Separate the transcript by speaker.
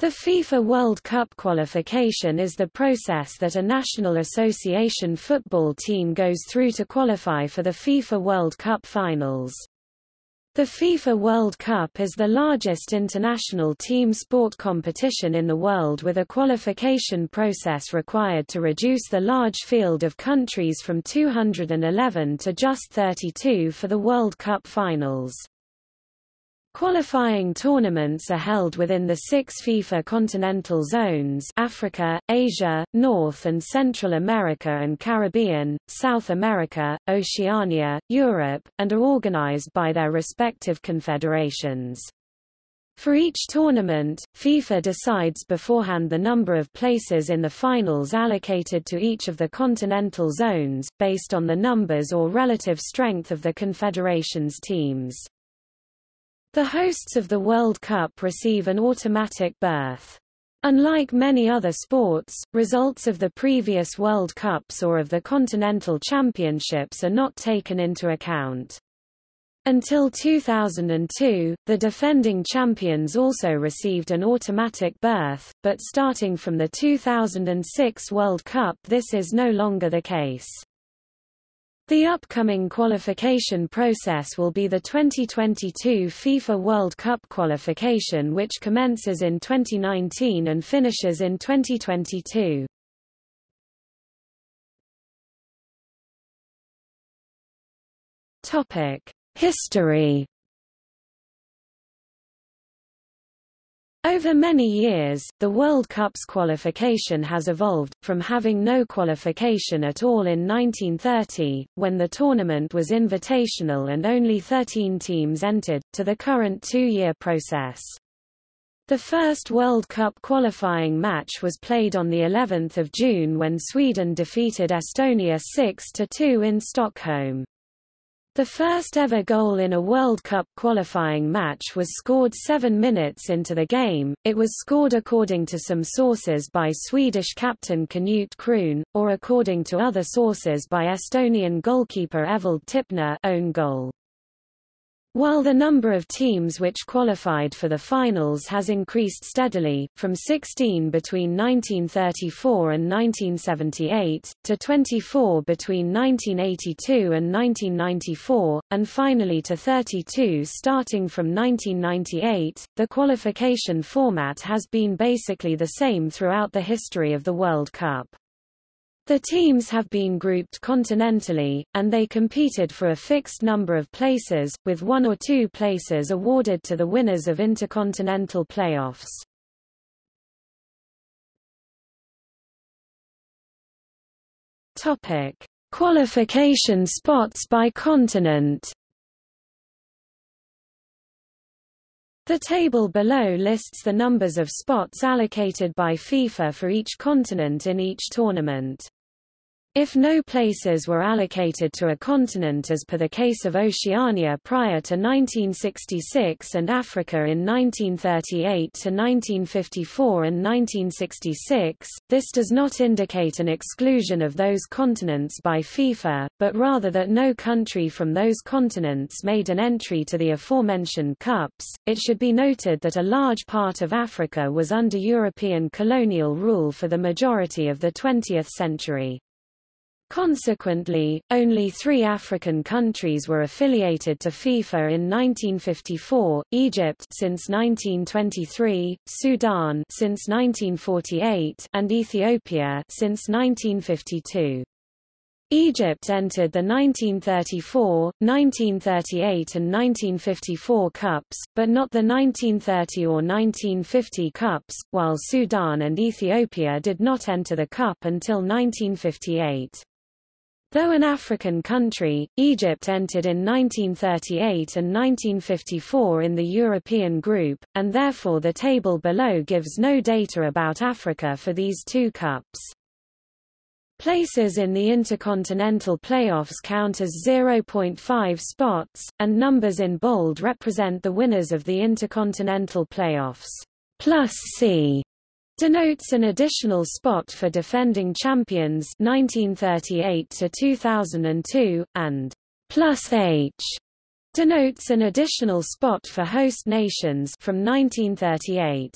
Speaker 1: The FIFA World Cup qualification is the process that a national association football team goes through to qualify for the FIFA World Cup finals. The FIFA World Cup is the largest international team sport competition in the world with a qualification process required to reduce the large field of countries from 211 to just 32 for the World Cup finals. Qualifying tournaments are held within the six FIFA continental zones Africa, Asia, North and Central America and Caribbean, South America, Oceania, Europe, and are organized by their respective confederations. For each tournament, FIFA decides beforehand the number of places in the finals allocated to each of the continental zones, based on the numbers or relative strength of the confederations teams. The hosts of the World Cup receive an automatic berth. Unlike many other sports, results of the previous World Cups or of the Continental Championships are not taken into account. Until 2002, the defending champions also received an automatic berth, but starting from the 2006 World Cup this is no longer the case. The upcoming qualification process will be the 2022 FIFA World Cup qualification which commences in 2019 and finishes in 2022. Topic: History Over many years, the World Cup's qualification has evolved, from having no qualification at all in 1930, when the tournament was invitational and only 13 teams entered, to the current two-year process. The first World Cup qualifying match was played on the 11th of June when Sweden defeated Estonia 6-2 in Stockholm. The first ever goal in a World Cup qualifying match was scored seven minutes into the game, it was scored according to some sources by Swedish captain Knut Kroon, or according to other sources by Estonian goalkeeper Evald Tipner own goal. While the number of teams which qualified for the finals has increased steadily, from 16 between 1934 and 1978, to 24 between 1982 and 1994, and finally to 32 starting from 1998, the qualification format has been basically the same throughout the history of the World Cup. The teams have been grouped continentally, and they competed for a fixed number of places, with one or two places awarded to the winners of intercontinental playoffs. Topic: Qualification spots by continent. The table below lists the numbers of spots allocated by FIFA for each continent in each tournament. If no places were allocated to a continent as per the case of Oceania prior to 1966 and Africa in 1938 to 1954 and 1966, this does not indicate an exclusion of those continents by FIFA, but rather that no country from those continents made an entry to the aforementioned cups. It should be noted that a large part of Africa was under European colonial rule for the majority of the 20th century. Consequently, only three African countries were affiliated to FIFA in 1954, Egypt since 1923, Sudan since 1948, and Ethiopia since 1952. Egypt entered the 1934, 1938 and 1954 Cups, but not the 1930 or 1950 Cups, while Sudan and Ethiopia did not enter the Cup until 1958. Though an African country, Egypt entered in 1938 and 1954 in the European group, and therefore the table below gives no data about Africa for these two cups. Places in the intercontinental playoffs count as 0.5 spots, and numbers in bold represent the winners of the intercontinental playoffs. Plus C denotes an additional spot for defending champions 1938 to 2002 and plus H denotes an additional spot for host nations from 1938